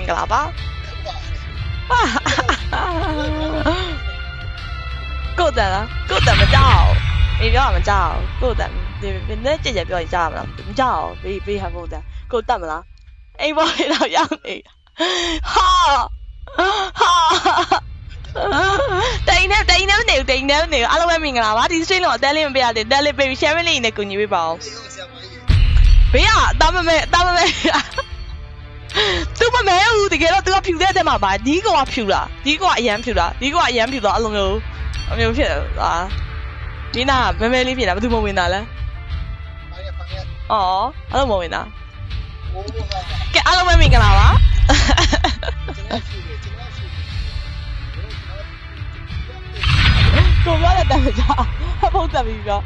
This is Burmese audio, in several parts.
င်္ဂလာပါကိုတန်လားကိုတန်မကြောက်အေးပြောတာမကြောက်ကိုတန်ဒီနဲ့ကြက်ကြက်ပြောရင်ကြားမလားမကြောက်ဘေးဘေးဟန်ဖို့တန်ကိုတတ်မလားအိမ်ပေါ်တော့ရောက်နေဟာဟာတိန်နဲ့တိန်နဲ့နေတိန်နဲ့နေအားလုံးပဲမင်္ဂလာပါဒီ stream တော့အတန်းလေးမပေးရသေးတယ် daily baby share လေးနဲ့ကူညီပေးပါဦးဘေးကအသားမမဲအသားမမဲသူမမဲဘူး တကယ်တော့သူကဖြူတဲ့တဲ့မှာပါဒီကောင်ကဖြူလားဒီကောင်ကအရန်ဖြူလားဒီကောင်ကအရန်ဖြူတော့အလိုမျိုးအမျိုးဖြစ်ဟာဒီနာမဲမဲလေးဖြစ်တာဘယ်သူမဝင်တာလဲအော်အဲ့လိုမဝင်တာကဲအားလုံးပဲမင်္ဂလာပါကိုပြောတဲ့တမ်းကြဖုန်းတက်ပြီးတော့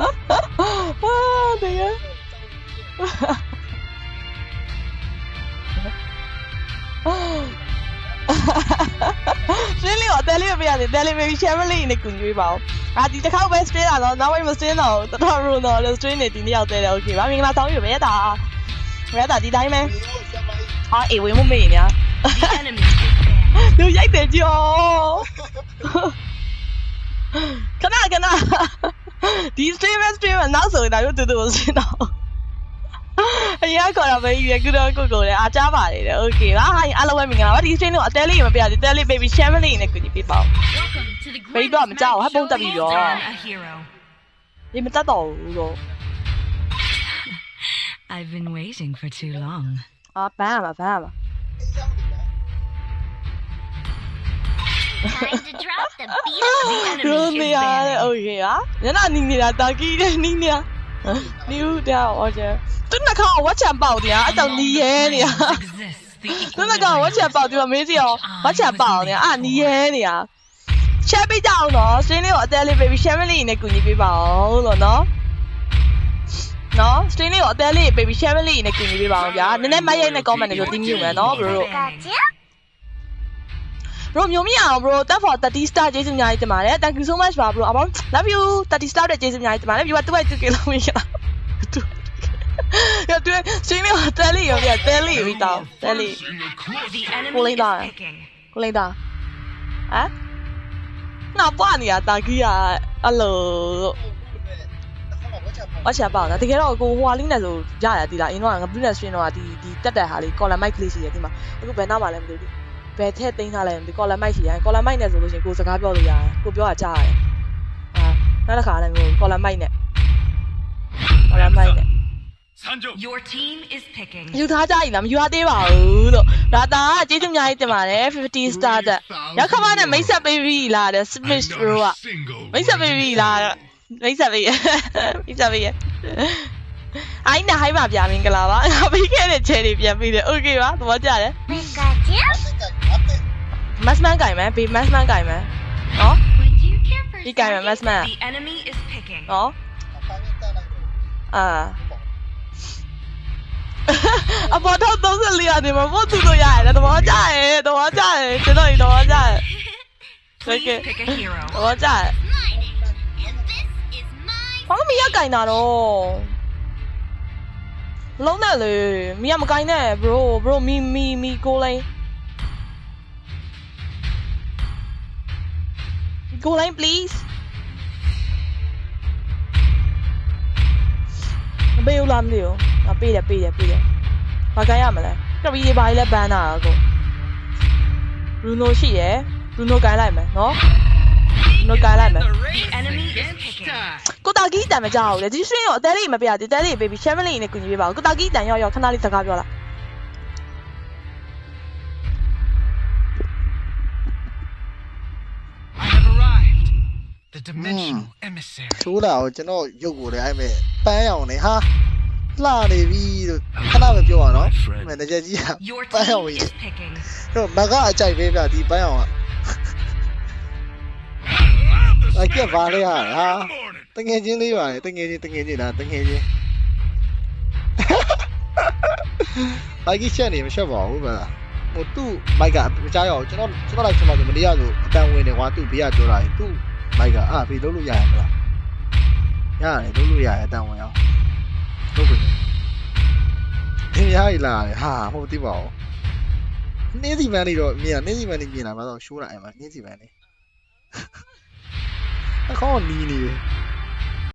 အာတကယ် ရှင်းလေးတော့တယ်လေးမပြရတယ်တယ်လေး baby share လေးနဲ့ကူညီပေးပါဦး။အာဒီတစ်ခေါက်ပဲ stream လာတော့နောက်ပိုင်းမ stream တော့တော်တော်ရုံတော့လို့ stream နေဒီနေ့ရောက်သေးတယ် okay ပါမင်္ဂလာဆောင်ယူပဲတာ။ပဲတာဒီတိုင်းပဲ။ဟာအေးဝင်မမေ့ညာ The enemy is banned. ။သူရိုက်တယ်ကြောခဏခဏဒီ stream stream နောက်ဆိုရင်ဒါတို့တူတူစင်းတော့ အရင်ခေါ်တာပဲရကူတော့ကိုကိုလည်းအားကြပါလေတဲ့။ okay ပါဟာအားလုံးပဲမင်္ဂလာပါဒီ stream တော့အသေးလေးမပြရသေးတယ်လေး baby share လေးနဲ့ကူညီပေးပါဦး Welcome to the Baby, greatest I'm down. magic How about show that hands video? down a hero. ။ဒီမတတ်တော့ဘူးတော့ I've been waiting for too long. အာဘန်းရမှာဘန်းရမှာ Time to drop the beat. The enemy ရိုး is နေရတယ် banned. okay ဟာညနာနီနေတာတာကီးတယ်နီးနေတာနီဦးတောဟောချာ သူနှခေါင်းဝတ်ချံပေါက်တရားအဲ့တော့နီးရဲနေတာ Exists the သူနှခေါင်းဝတ်ချံပေါက်ဒီမှာမေးစီအောင်ဝတ်ချံပေါက်နေတာအာနီးရဲနေတာ share ပေးကြအောင်နော်စင်းလေးကိုအသေးလေး baby share လေးနဲ့ကူညီပေးပါအောင်လို့နော်နော် stream လေးကိုအသေးလေး baby share လေးနဲ့ကူညီပေးပါအောင်ဗျာနည်းနည်းမရိုက်နဲ့ comment တွေပြောတင်းမြူမယ်နော် bro တို့ Gotcha. bro မျိုးမရအောင် bro that for 30 star ကျေးဇူးအများကြီးတင်ပါတယ် thank you so much ပါ bro အပေါင်း love you 30 star တဲ့ကျေးဇူးအများကြီးတင်ပါတယ် viewer 2 2 kg လို့ရတူ ရတူစင်းလေးတဲလေးရောပြတဲလေးပြီးတော့တဲလေး The enemy Pulling is down. picking. ကိုလိုက်တာဟမ်နောက်ပွားနေတာတာကြီးကအဲ့လိုဝါချပါတော့တကယ်တော့ကိုဟွာလေးနဲ့ဆိုရရတီးလားအင်းတော့ငါပြည့်နေစရင်တော့ဒီဒီတက်တက်ဟာလေး collar mic ကလေးရှိတယ်ဒီမှာအခုဘယ်နောက်မှလည်းမသိဘူးဘယ်ထက်သိမ်းထားလဲဒီ collar mic ရှိရတယ် collar mic နဲ့ဆိုလို့ရှိရင်ကိုစကားပြောလို့ရတယ်ကိုပြောတာကြားရတယ်အာနောက်တစ်ခါလည်းမျိုး collar mic နဲ့ collar mic နဲ့ Your team is picking. ယူထားကြပြီလားမယူထားသေးပါဘူးလို့ဒါတာကကျေးဇူးအများကြီးတင်ပါတယ်50 star တက်ရောက်ခမနဲ့မိတ်ဆက်ပေးပြီလားတဲ့ Smith Bro ကမိတ်ဆက်ပေးပြီလားတဲ့မိတ်ဆက်ပေးရမိတ်ဆက်ပေးရအိုင်းနဲ့ဟိုင်းပါဗျာမင်္ဂလာပါငါပြီးခဲ့တဲ့ချဲတွေပြန်ပြီးတယ်โอเคပါသဘောကျတယ် Gotcha. မတ်မန်ကင်မယ်ဘေးမတ်မန်ကင်မယ်နော် Would you care for ဒီကင်မယ်မတ်မန် The enemy is picking. နော်အာ အပေါ်တော့34ရာနေမှာပို့သူတို့ရတယ်သဘောကျတယ်သဘောကျတယ်ကျွန်တော်ဒီသဘောကျတယ် Please Okay. pick a hero. သဘောကျတယ် mine? And this is mine. ဘာလို့မရကင်တာတော့လုံးနဲ့လေမရမကင်နဲ့ bro bro မီမီမီကိုလိုင်းကိုလိုင်း please မပေးဘူးလားမသိဘူးငါ ပေးတယ်ပေးတယ်ပေးတယ်ဘာကင်ရမလဲကပီးဘာကြီးလဲဘန်းတာအကို Bruno ရှိရယ် Bruno ကင်လိုက်မယ်နော် Bruno ကင်လိုက်မယ် The enemy is picking. ကိုတာကြီးတန်မကြောက်ဘူးလေဒီ stream ကိုအသေးလေးမပြရသေးအသေးလေး baby share လေးနဲ့ကူညီပေးပါဦးကိုတာကြီးတန်ရောက်ရောက်ခဏလေးစကားပြောလား I have arrived. The dimensional emissary. ထိုးလာတော့ကျွန်တော်ရုပ်ကိုလည်းအဲ့မဲ့ပန်းအောင်နေဟာ လှနေပြီလို့ခဏပဲပြောရအောင်နော်မန်နေဂျာကြီးက Your ပန်းအောင် team ကြီး is picking. တော့မကအကြိုက်ပဲဗျဒီပန်းအောင်ကအဲ့ကဘာလဲဟာဟာတငယ်ချင်းလေးပါလေတငယ်ချင်းတငယ်ချင်းလားတငယ်ချင်းဘိုက်ကြီးချက်နေမချက်ပါဘူးဗျာဟိုသူ့မိုက်ကမကြားရအောင်ကျွန်တော်ကျွန်တော်လိုက်ချက်မှဆိုမတရားဆိုအတန်ဝင်နေကွာသူ့ဘေးကပြောတာလေသူ့မိုက်ကအာဘေးလုံးလို့ရရမလားရတယ်လုံးလို့ရတယ်အတန်ဝင်အောင် လုပ်ပြီသင်ရည်လာတယ်ဟာမဟုတ်သိပါဘူးနှင်းစီမန်းလေးတော့မြင်ရနှင်းစီမန်းလေးမြင်လာမှာတော့ရှိုးလာအဲ့မှာနှင်းစီမန်းလေးအခေါင်းကနီးနေတယ်